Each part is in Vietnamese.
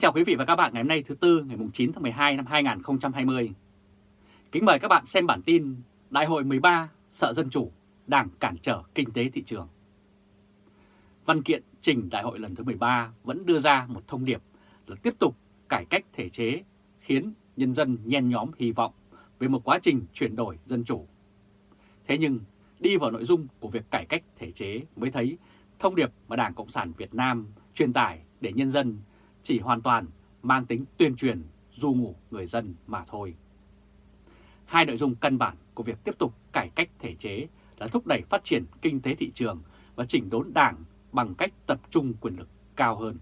Kính chào quý vị và các bạn ngày hôm nay thứ Tư ngày 9 tháng 12 năm 2020. Kính mời các bạn xem bản tin Đại hội 13 sợ dân chủ, đảng cản trở kinh tế thị trường. Văn kiện trình đại hội lần thứ 13 vẫn đưa ra một thông điệp là tiếp tục cải cách thể chế khiến nhân dân nhen nhóm hy vọng về một quá trình chuyển đổi dân chủ. Thế nhưng đi vào nội dung của việc cải cách thể chế mới thấy thông điệp mà Đảng Cộng sản Việt Nam truyền tải để nhân dân chỉ hoàn toàn mang tính tuyên truyền du ngủ người dân mà thôi. Hai nội dung căn bản của việc tiếp tục cải cách thể chế là thúc đẩy phát triển kinh tế thị trường và chỉnh đốn đảng bằng cách tập trung quyền lực cao hơn.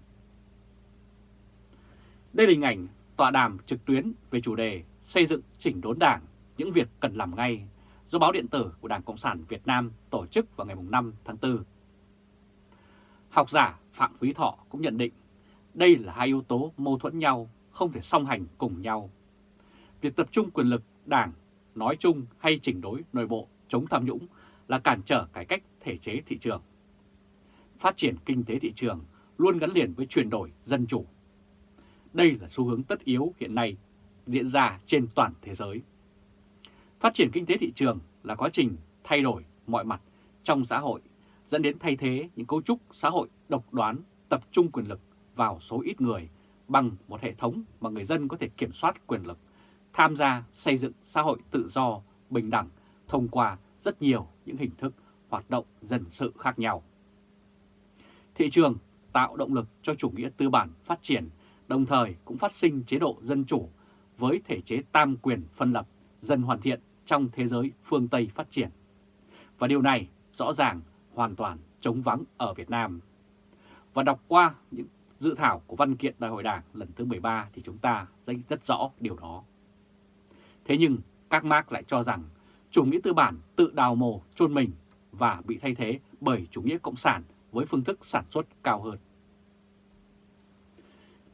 Đây là hình ảnh tọa đàm trực tuyến về chủ đề xây dựng chỉnh đốn đảng, những việc cần làm ngay do báo điện tử của Đảng Cộng sản Việt Nam tổ chức vào ngày 5 tháng 4. Học giả Phạm Quý Thọ cũng nhận định đây là hai yếu tố mâu thuẫn nhau, không thể song hành cùng nhau. Việc tập trung quyền lực đảng nói chung hay chỉnh đối nội bộ chống tham nhũng là cản trở cải cách thể chế thị trường. Phát triển kinh tế thị trường luôn gắn liền với chuyển đổi dân chủ. Đây là xu hướng tất yếu hiện nay diễn ra trên toàn thế giới. Phát triển kinh tế thị trường là quá trình thay đổi mọi mặt trong xã hội, dẫn đến thay thế những cấu trúc xã hội độc đoán, tập trung quyền lực vào số ít người bằng một hệ thống mà người dân có thể kiểm soát quyền lực, tham gia xây dựng xã hội tự do, bình đẳng thông qua rất nhiều những hình thức hoạt động dân sự khác nhau. Thị trường tạo động lực cho chủ nghĩa tư bản phát triển, đồng thời cũng phát sinh chế độ dân chủ với thể chế tam quyền phân lập dần hoàn thiện trong thế giới phương Tây phát triển. Và điều này rõ ràng hoàn toàn chống vắng ở Việt Nam. Và đọc qua những dự thảo của văn kiện Đại hội Đảng lần thứ 13 thì chúng ta rất rõ điều đó. Thế nhưng các Mark lại cho rằng chủ nghĩa tư bản tự đào mồ chôn mình và bị thay thế bởi chủ nghĩa cộng sản với phương thức sản xuất cao hơn.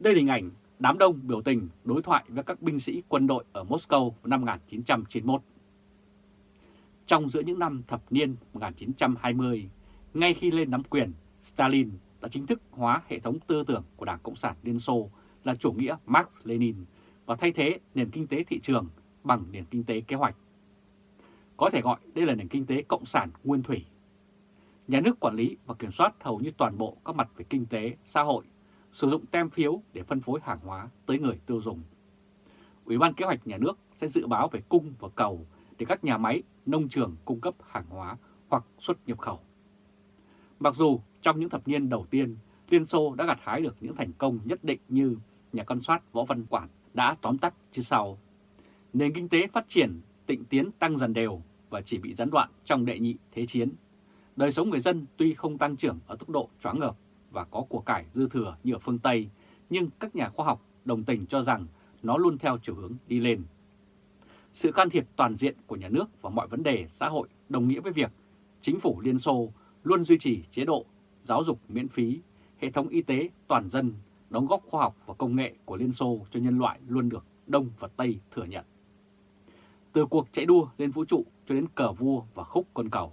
Đây là hình ảnh đám đông biểu tình đối thoại với các binh sĩ quân đội ở Moscow năm 1991. Trong giữa những năm thập niên 1920, ngay khi lên nắm quyền, Stalin đã chính thức hóa hệ thống tư tưởng của Đảng Cộng sản Liên Xô là chủ nghĩa Marx Lenin và thay thế nền kinh tế thị trường bằng nền kinh tế kế hoạch. Có thể gọi đây là nền kinh tế cộng sản nguyên thủy. Nhà nước quản lý và kiểm soát hầu như toàn bộ các mặt về kinh tế, xã hội, sử dụng tem phiếu để phân phối hàng hóa tới người tiêu dùng. Ủy ban kế hoạch nhà nước sẽ dự báo về cung và cầu để các nhà máy, nông trường cung cấp hàng hóa hoặc xuất nhập khẩu. Mặc dù trong những thập niên đầu tiên, Liên Xô đã gặt hái được những thành công nhất định như nhà quan soát Võ Văn Quản đã tóm tắt chứ sau. Nền kinh tế phát triển, tịnh tiến tăng dần đều và chỉ bị gián đoạn trong đệ nhị thế chiến. Đời sống người dân tuy không tăng trưởng ở tốc độ choáng ngợp và có của cải dư thừa như ở phương Tây, nhưng các nhà khoa học đồng tình cho rằng nó luôn theo chiều hướng đi lên. Sự can thiệp toàn diện của nhà nước vào mọi vấn đề xã hội đồng nghĩa với việc chính phủ Liên Xô luôn duy trì chế độ giáo dục miễn phí, hệ thống y tế toàn dân, đóng góp khoa học và công nghệ của Liên Xô cho nhân loại luôn được Đông và Tây thừa nhận. Từ cuộc chạy đua lên vũ trụ cho đến cờ vua và khúc con cầu.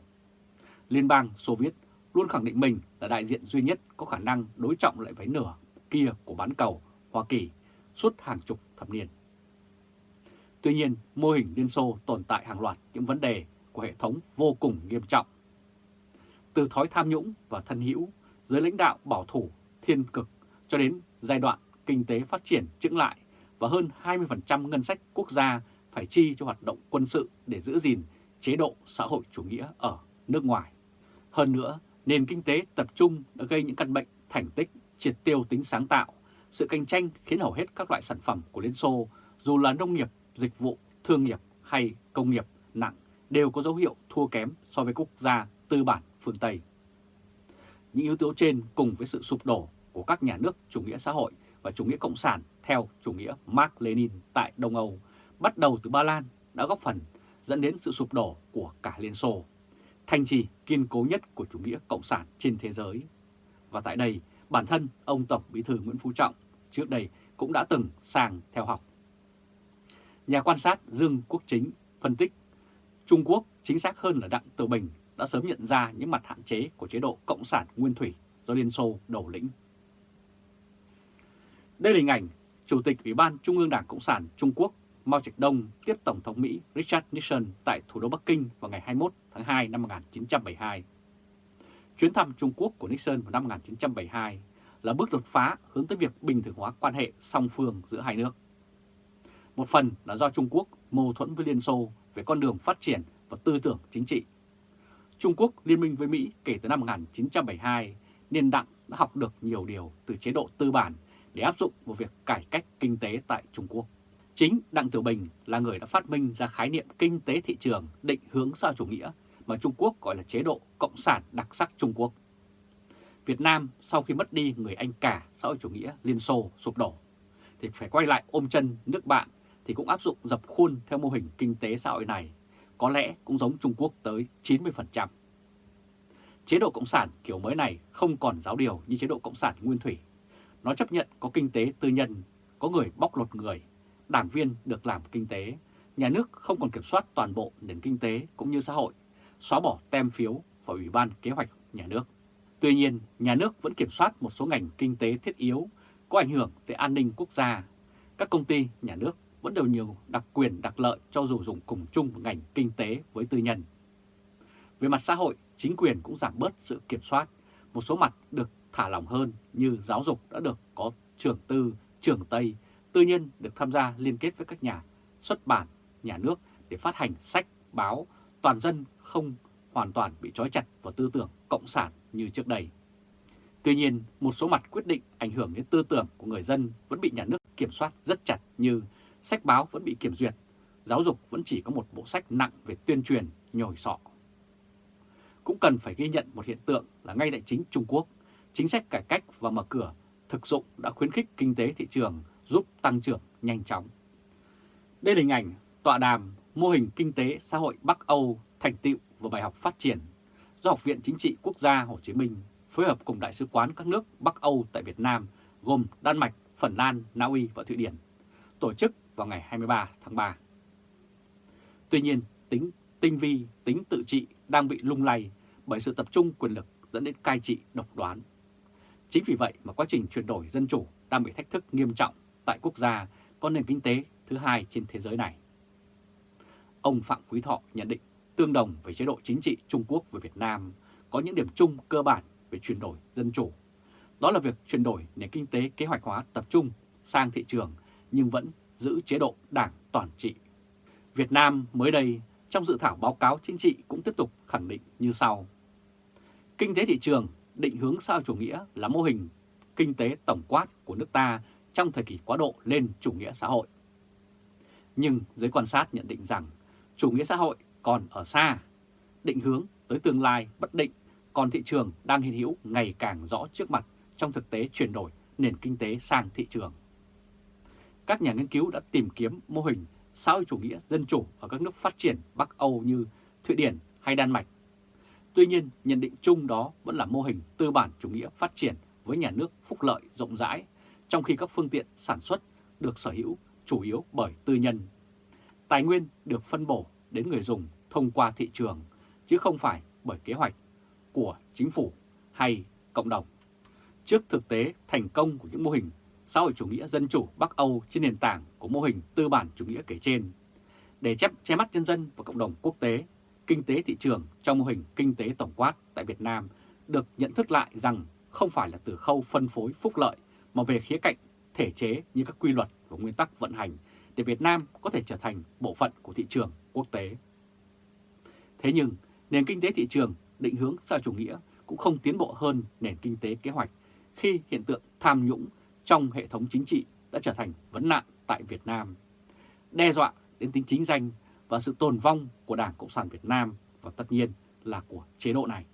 Liên bang Xô Viết luôn khẳng định mình là đại diện duy nhất có khả năng đối trọng lại với nửa kia của bán cầu Hoa Kỳ suốt hàng chục thập niên. Tuy nhiên, mô hình Liên Xô tồn tại hàng loạt những vấn đề của hệ thống vô cùng nghiêm trọng từ thói tham nhũng và thân hữu, giới lãnh đạo bảo thủ, thiên cực cho đến giai đoạn kinh tế phát triển chững lại và hơn 20% ngân sách quốc gia phải chi cho hoạt động quân sự để giữ gìn chế độ xã hội chủ nghĩa ở nước ngoài. Hơn nữa, nền kinh tế tập trung đã gây những căn bệnh thành tích, triệt tiêu tính sáng tạo, sự cạnh tranh khiến hầu hết các loại sản phẩm của Liên Xô, dù là nông nghiệp, dịch vụ, thương nghiệp hay công nghiệp nặng, đều có dấu hiệu thua kém so với quốc gia tư bản phương Tây. Những yếu tố trên cùng với sự sụp đổ của các nhà nước chủ nghĩa xã hội và chủ nghĩa cộng sản theo chủ nghĩa Mark Lenin tại Đông Âu, bắt đầu từ Ba Lan đã góp phần dẫn đến sự sụp đổ của cả Liên Xô, thành trì kiên cố nhất của chủ nghĩa cộng sản trên thế giới. Và tại đây, bản thân ông Tổng Bí thư Nguyễn Phú Trọng trước đây cũng đã từng sang theo học. Nhà quan sát Dương Quốc Chính phân tích Trung Quốc chính xác hơn là Đặng Tử Bình đã sớm nhận ra những mặt hạn chế của chế độ Cộng sản Nguyên Thủy do Liên Xô đầu lĩnh. Đây là hình ảnh Chủ tịch Ủy ban Trung ương Đảng Cộng sản Trung Quốc Mao Trạch Đông tiếp Tổng thống Mỹ Richard Nixon tại thủ đô Bắc Kinh vào ngày 21 tháng 2 năm 1972. Chuyến thăm Trung Quốc của Nixon vào năm 1972 là bước đột phá hướng tới việc bình thường hóa quan hệ song phương giữa hai nước. Một phần là do Trung Quốc mâu thuẫn với Liên Xô về con đường phát triển và tư tưởng chính trị. Trung Quốc liên minh với Mỹ kể từ năm 1972 nên Đặng đã học được nhiều điều từ chế độ tư bản để áp dụng vào việc cải cách kinh tế tại Trung Quốc. Chính Đặng Tiểu Bình là người đã phát minh ra khái niệm kinh tế thị trường định hướng xã chủ nghĩa mà Trung Quốc gọi là chế độ Cộng sản đặc sắc Trung Quốc. Việt Nam sau khi mất đi người anh cả xã hội chủ nghĩa Liên Xô sụp đổ, thì phải quay lại ôm chân nước bạn thì cũng áp dụng dập khuôn theo mô hình kinh tế xã hội này, có lẽ cũng giống Trung Quốc tới 90%. Chế độ Cộng sản kiểu mới này không còn giáo điều như chế độ Cộng sản nguyên thủy. Nó chấp nhận có kinh tế tư nhân, có người bóc lột người, đảng viên được làm kinh tế, nhà nước không còn kiểm soát toàn bộ nền kinh tế cũng như xã hội, xóa bỏ tem phiếu và Ủy ban Kế hoạch Nhà nước. Tuy nhiên, nhà nước vẫn kiểm soát một số ngành kinh tế thiết yếu có ảnh hưởng tới an ninh quốc gia. Các công ty nhà nước vẫn đều nhiều đặc quyền đặc lợi cho dù dùng cùng chung một ngành kinh tế với tư nhân. Về mặt xã hội, chính quyền cũng giảm bớt sự kiểm soát, một số mặt được thả lỏng hơn như giáo dục đã được có trường tư, trường Tây, tư nhân được tham gia liên kết với các nhà xuất bản, nhà nước để phát hành sách, báo, toàn dân không hoàn toàn bị trói chặt vào tư tưởng cộng sản như trước đây. Tuy nhiên, một số mặt quyết định ảnh hưởng đến tư tưởng của người dân vẫn bị nhà nước kiểm soát rất chặt như sách báo vẫn bị kiểm duyệt, giáo dục vẫn chỉ có một bộ sách nặng về tuyên truyền, nhồi sọ. Cũng cần phải ghi nhận một hiện tượng là ngay tại chính Trung Quốc, chính sách cải cách và mở cửa thực dụng đã khuyến khích kinh tế thị trường giúp tăng trưởng nhanh chóng. Đây là hình ảnh tọa đàm mô hình kinh tế xã hội Bắc Âu thành tựu và bài học phát triển do Học viện Chính trị Quốc gia Hồ Chí Minh phối hợp cùng Đại sứ quán các nước Bắc Âu tại Việt Nam gồm Đan Mạch, Phần Lan, Na Uy và Thụy Điển tổ chức vào ngày 23 tháng 3. Tuy nhiên, tính tinh vi, tính tự trị đang bị lung lay bởi sự tập trung quyền lực dẫn đến cai trị độc đoán. Chính vì vậy mà quá trình chuyển đổi dân chủ đang bị thách thức nghiêm trọng tại quốc gia có nền kinh tế thứ hai trên thế giới này. Ông Phạm Quý Thọ nhận định tương đồng với chế độ chính trị Trung Quốc với Việt Nam có những điểm chung cơ bản về chuyển đổi dân chủ. Đó là việc chuyển đổi nền kinh tế kế hoạch hóa tập trung sang thị trường nhưng vẫn giữ chế độ đảng toàn trị. Việt Nam mới đây trong dự thảo báo cáo chính trị cũng tiếp tục khẳng định như sau. Kinh tế thị trường định hướng sao chủ nghĩa là mô hình kinh tế tổng quát của nước ta trong thời kỳ quá độ lên chủ nghĩa xã hội. Nhưng giới quan sát nhận định rằng chủ nghĩa xã hội còn ở xa, định hướng tới tương lai bất định, còn thị trường đang hiện hữu ngày càng rõ trước mặt trong thực tế chuyển đổi nền kinh tế sang thị trường. Các nhà nghiên cứu đã tìm kiếm mô hình xã hội chủ nghĩa dân chủ ở các nước phát triển Bắc Âu như Thụy Điển hay Đan Mạch. Tuy nhiên, nhận định chung đó vẫn là mô hình tư bản chủ nghĩa phát triển với nhà nước phúc lợi rộng rãi, trong khi các phương tiện sản xuất được sở hữu chủ yếu bởi tư nhân. Tài nguyên được phân bổ đến người dùng thông qua thị trường, chứ không phải bởi kế hoạch của chính phủ hay cộng đồng. Trước thực tế thành công của những mô hình xã hội chủ nghĩa dân chủ Bắc Âu trên nền tảng của mô hình tư bản chủ nghĩa kể trên, để chép che mắt nhân dân và cộng đồng quốc tế, kinh tế thị trường trong mô hình kinh tế tổng quát tại Việt Nam được nhận thức lại rằng không phải là từ khâu phân phối phúc lợi mà về khía cạnh thể chế như các quy luật và nguyên tắc vận hành để Việt Nam có thể trở thành bộ phận của thị trường quốc tế. Thế nhưng, nền kinh tế thị trường định hướng xã chủ nghĩa cũng không tiến bộ hơn nền kinh tế kế hoạch khi hiện tượng tham nhũng trong hệ thống chính trị đã trở thành vấn nạn tại Việt Nam, đe dọa đến tính chính danh và sự tồn vong của Đảng Cộng sản Việt Nam và tất nhiên là của chế độ này.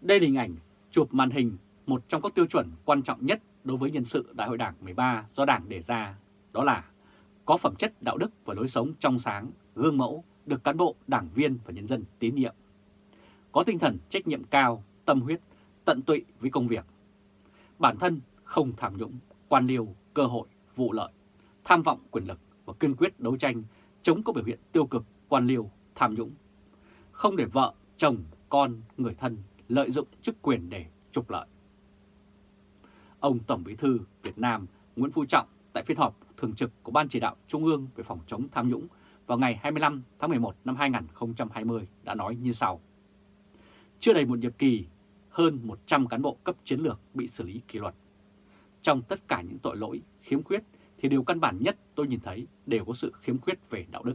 Đây là hình ảnh chụp màn hình một trong các tiêu chuẩn quan trọng nhất đối với nhân sự Đại hội Đảng 13 do Đảng đề ra, đó là có phẩm chất đạo đức và lối sống trong sáng, gương mẫu, được cán bộ, đảng viên và nhân dân tín nhiệm. Có tinh thần trách nhiệm cao, tâm huyết, tận tụy với công việc. Bản thân không tham nhũng, quan liêu, cơ hội, vụ lợi, tham vọng quyền lực và kiên quyết đấu tranh chống các biểu hiện tiêu cực, quan liêu, tham nhũng. Không để vợ, chồng, con, người thân lợi dụng chức quyền để trục lợi. Ông Tổng Bí thư Việt Nam Nguyễn Phú Trọng tại phiên họp thường trực của Ban chỉ đạo Trung ương về phòng chống tham nhũng vào ngày 25 tháng 11 năm 2020 đã nói như sau. Chưa đầy một nhiệm kỳ, hơn 100 cán bộ cấp chiến lược bị xử lý kỷ luật. Trong tất cả những tội lỗi, khiếm khuyết thì điều căn bản nhất tôi nhìn thấy đều có sự khiếm khuyết về đạo đức.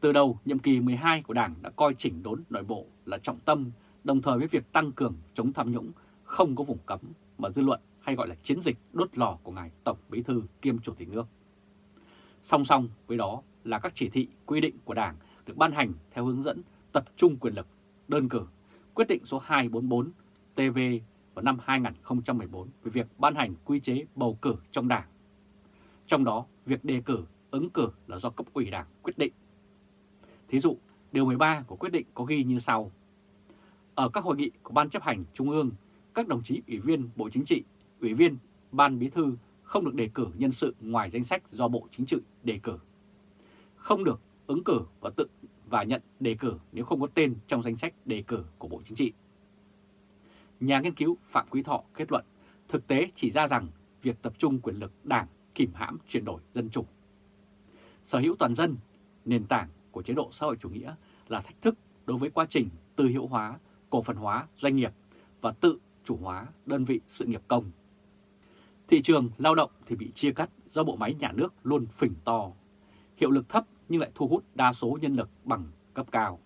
Từ đầu, nhiệm kỳ 12 của Đảng đã coi chỉnh đốn nội bộ là trọng tâm, đồng thời với việc tăng cường chống tham nhũng không có vùng cấm mà dư luận hay gọi là chiến dịch đốt lò của Ngài Tổng Bí Thư kiêm Chủ tịch nước. Song song với đó là các chỉ thị quy định của Đảng được ban hành theo hướng dẫn tập trung quyền lực, đơn cử, quyết định số 244 TV vào năm 2014 về việc ban hành quy chế bầu cử trong Đảng. Trong đó, việc đề cử, ứng cử là do cấp ủy Đảng quyết định. Thí dụ, Điều 13 của quyết định có ghi như sau. Ở các hội nghị của Ban chấp hành Trung ương, các đồng chí ủy viên Bộ Chính trị, ủy viên Ban Bí thư không được đề cử nhân sự ngoài danh sách do Bộ Chính trị đề cử. Không được ứng cử và tự và nhận đề cử nếu không có tên trong danh sách đề cử của Bộ Chính trị. Nhà nghiên cứu Phạm Quý Thọ kết luận thực tế chỉ ra rằng việc tập trung quyền lực đảng kìm hãm chuyển đổi dân chủ. Sở hữu toàn dân, nền tảng của chế độ xã hội chủ nghĩa là thách thức đối với quá trình tư hữu hóa, cổ phần hóa doanh nghiệp và tự chủ hóa đơn vị sự nghiệp công. Thị trường lao động thì bị chia cắt do bộ máy nhà nước luôn phình to, hiệu lực thấp nhưng lại thu hút đa số nhân lực bằng cấp cao.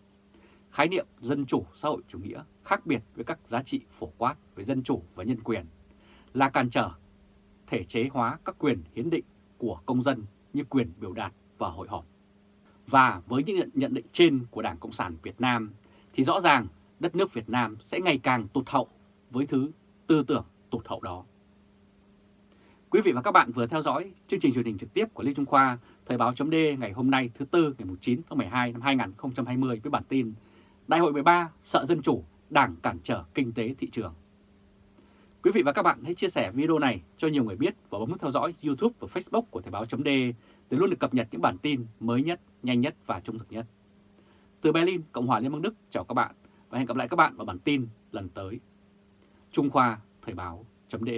Khái niệm dân chủ xã hội chủ nghĩa khác biệt với các giá trị phổ quát về dân chủ và nhân quyền là cản trở thể chế hóa các quyền hiến định của công dân như quyền biểu đạt và hội họp. Và với những nhận định trên của Đảng Cộng sản Việt Nam thì rõ ràng đất nước Việt Nam sẽ ngày càng tụt hậu với thứ tư tưởng tụt hậu đó. Quý vị và các bạn vừa theo dõi chương trình truyền hình trực tiếp của Lê Trung Khoa, Thời báo chấm ngày hôm nay thứ Tư ngày 9 tháng 12 năm 2020 với bản tin Đại hội 13 sợ dân chủ, đảng cản trở kinh tế thị trường. Quý vị và các bạn hãy chia sẻ video này cho nhiều người biết và bấm nút theo dõi YouTube và Facebook của Thời Báo .d để luôn được cập nhật những bản tin mới nhất, nhanh nhất và trung thực nhất. Từ Berlin, Cộng hòa Liên bang Đức chào các bạn và hẹn gặp lại các bạn vào bản tin lần tới. Trung Khoa Thời Báo .d